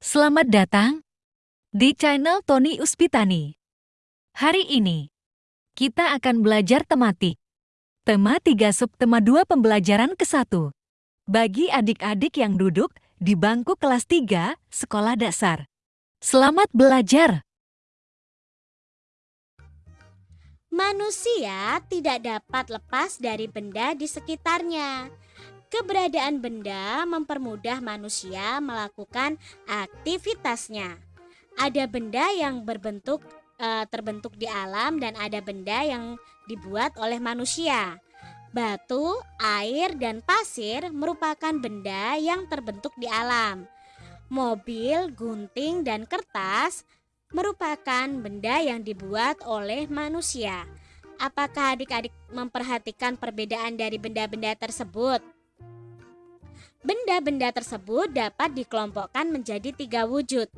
Selamat datang di channel Tony Uspitani. Hari ini, kita akan belajar tematik. Tema 3 subtema 2 pembelajaran ke-1. Bagi adik-adik yang duduk di bangku kelas 3 sekolah dasar. Selamat belajar! Manusia tidak dapat lepas dari benda di sekitarnya. Keberadaan benda mempermudah manusia melakukan aktivitasnya. Ada benda yang berbentuk e, terbentuk di alam dan ada benda yang dibuat oleh manusia. Batu, air, dan pasir merupakan benda yang terbentuk di alam. Mobil, gunting, dan kertas merupakan benda yang dibuat oleh manusia. Apakah adik-adik memperhatikan perbedaan dari benda-benda tersebut? Benda-benda tersebut dapat dikelompokkan menjadi tiga wujud.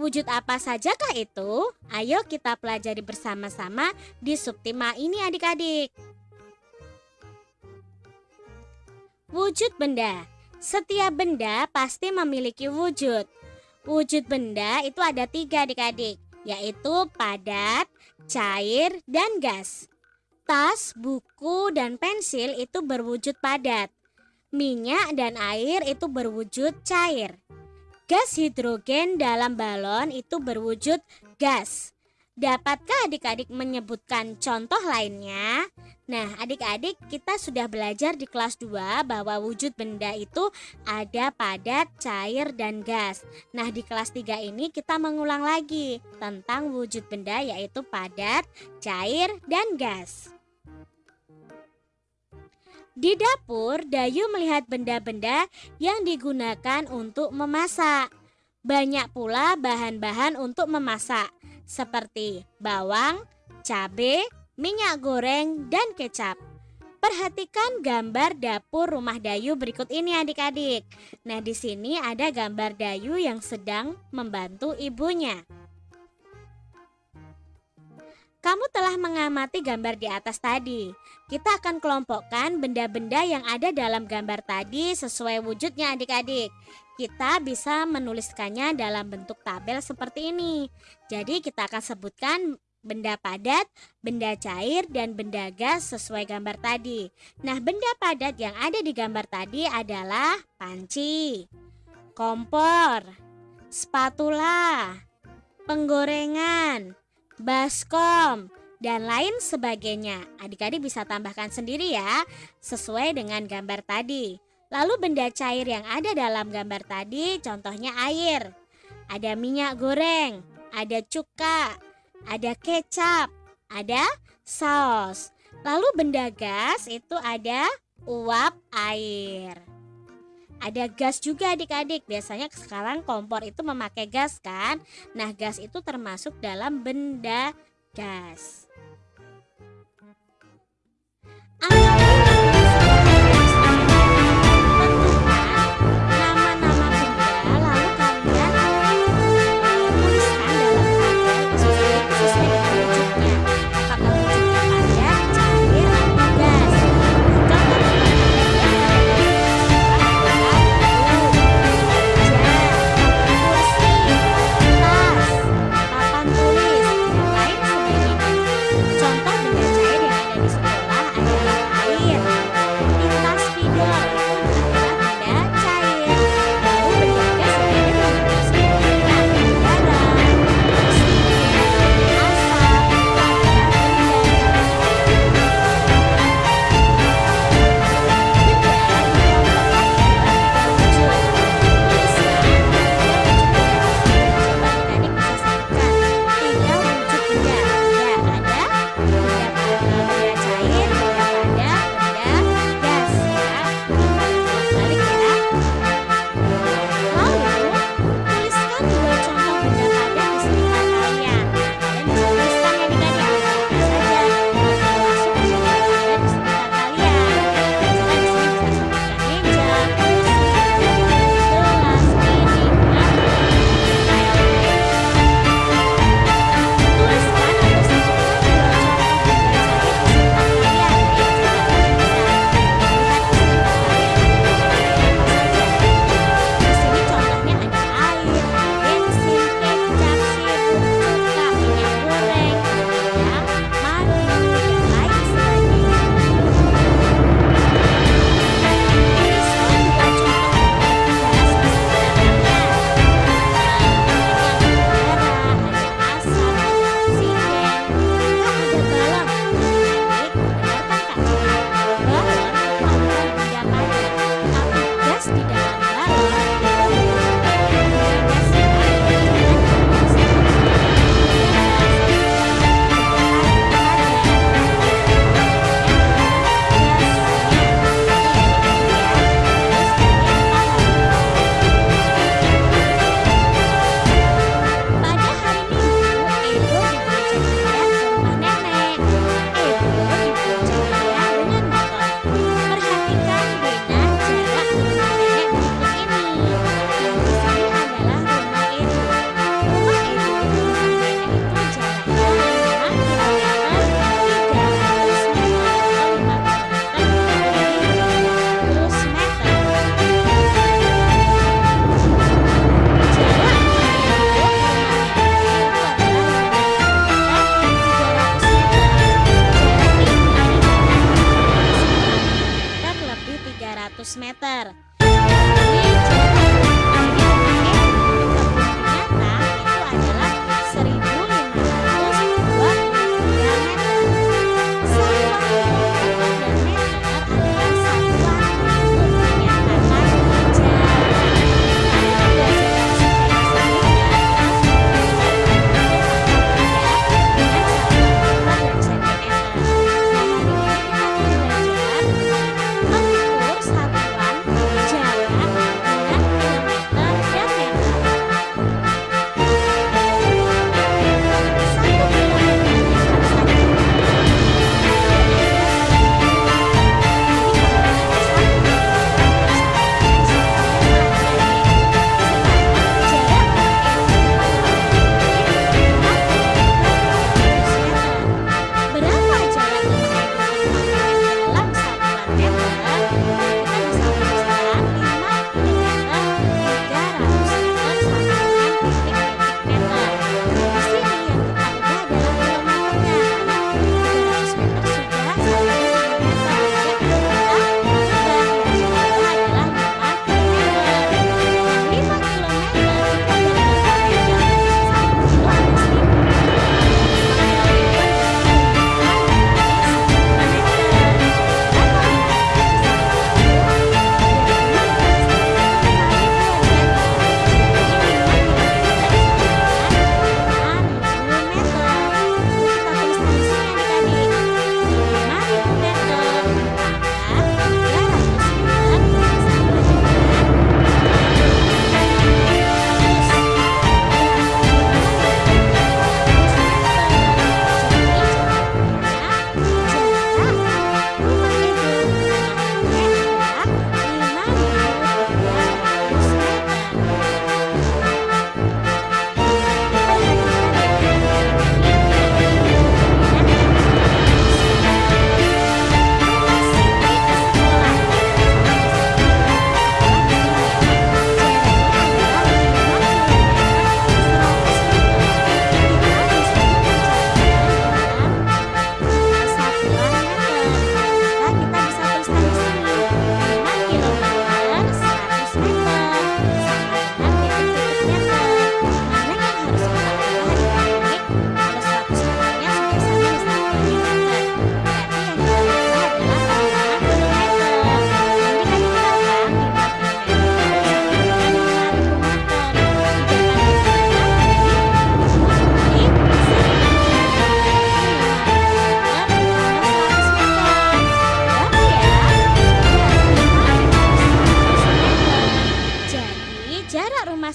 Wujud apa sajakah itu? Ayo kita pelajari bersama-sama di subtema ini adik-adik. Wujud benda Setiap benda pasti memiliki wujud. Wujud benda itu ada tiga adik-adik, yaitu padat, cair, dan gas. Tas, buku, dan pensil itu berwujud padat. Minyak dan air itu berwujud cair. Gas hidrogen dalam balon itu berwujud gas. Dapatkah adik-adik menyebutkan contoh lainnya? Nah, adik-adik kita sudah belajar di kelas 2 bahwa wujud benda itu ada padat, cair, dan gas. Nah, di kelas 3 ini kita mengulang lagi tentang wujud benda yaitu padat, cair, dan gas. Di dapur, Dayu melihat benda-benda yang digunakan untuk memasak. Banyak pula bahan-bahan untuk memasak, seperti bawang, cabai, minyak goreng, dan kecap. Perhatikan gambar dapur rumah Dayu berikut ini adik-adik. Nah, di sini ada gambar Dayu yang sedang membantu ibunya. Kamu telah mengamati gambar di atas tadi. Kita akan kelompokkan benda-benda yang ada dalam gambar tadi sesuai wujudnya adik-adik. Kita bisa menuliskannya dalam bentuk tabel seperti ini. Jadi kita akan sebutkan benda padat, benda cair, dan benda gas sesuai gambar tadi. Nah, benda padat yang ada di gambar tadi adalah panci, kompor, spatula, penggorengan, baskom, dan lain sebagainya. Adik-adik bisa tambahkan sendiri ya, sesuai dengan gambar tadi. Lalu benda cair yang ada dalam gambar tadi contohnya air. Ada minyak goreng, ada cuka, ada kecap, ada saus. Lalu benda gas itu ada uap air. Ada gas juga adik-adik. Biasanya sekarang kompor itu memakai gas kan? Nah, gas itu termasuk dalam benda gas.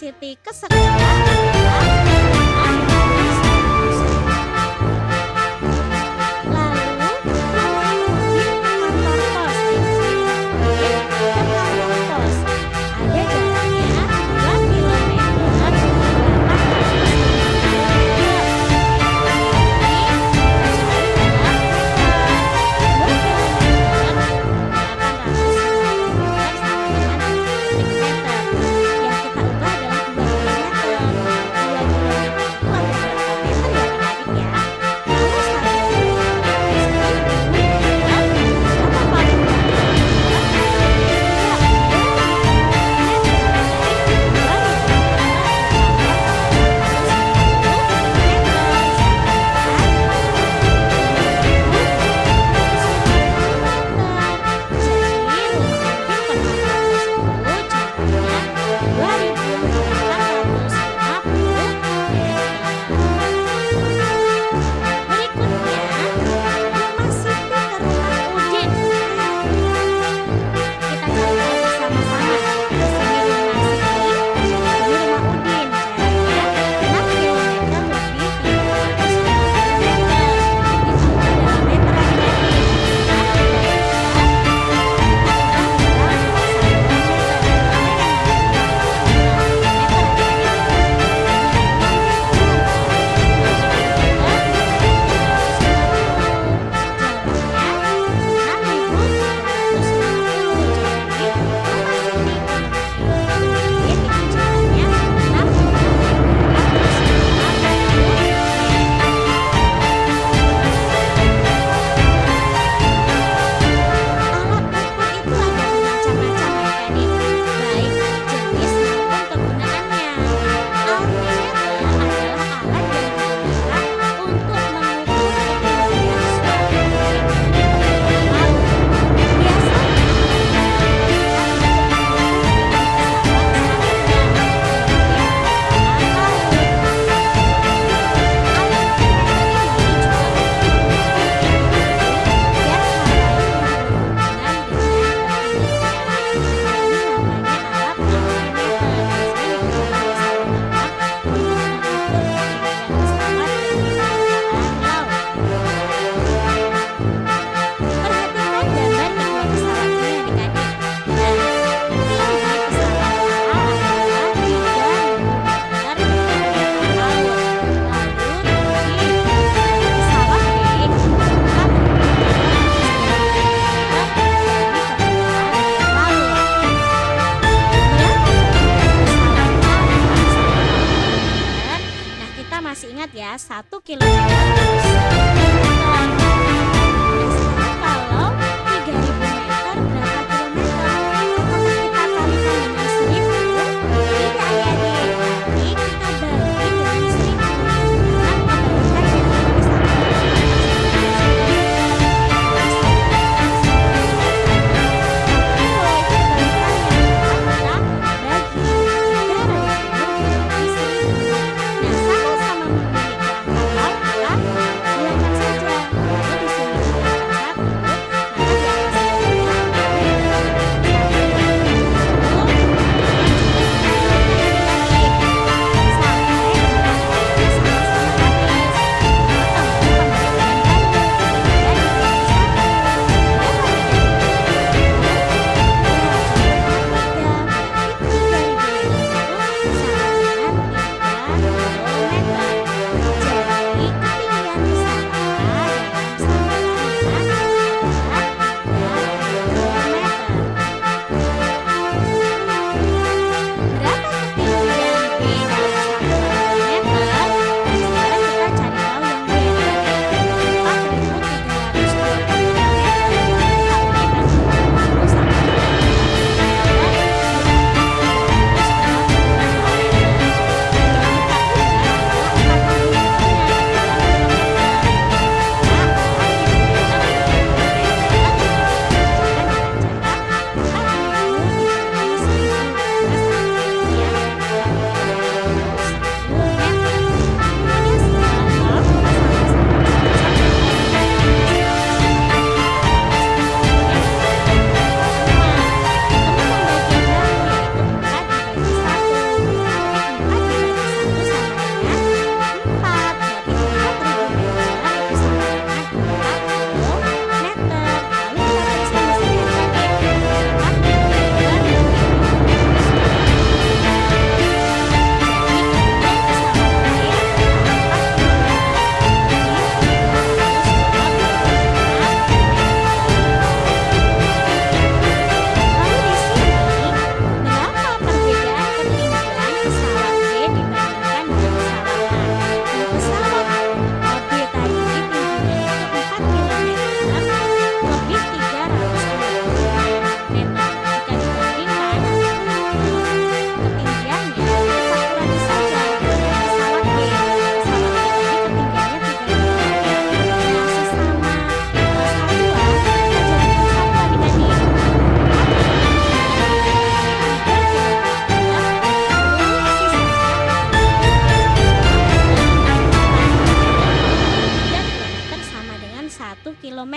Siti ke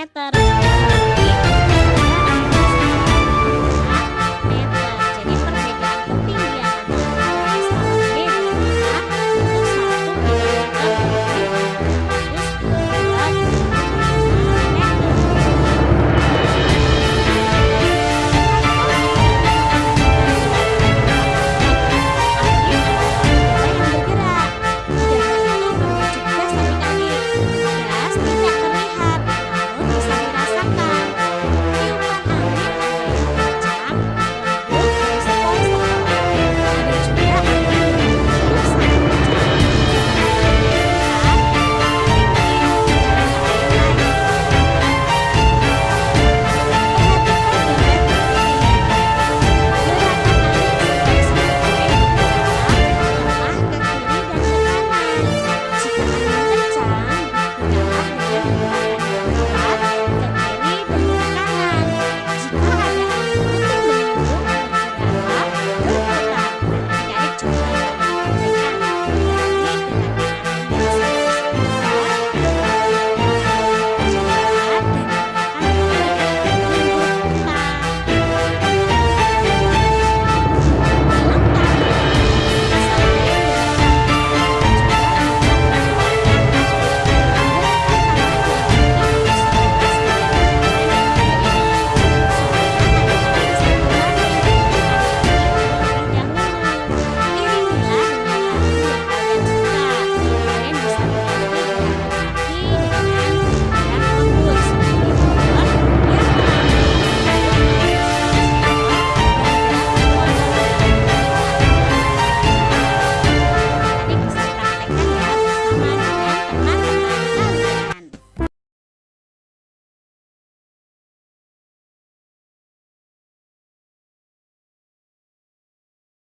meter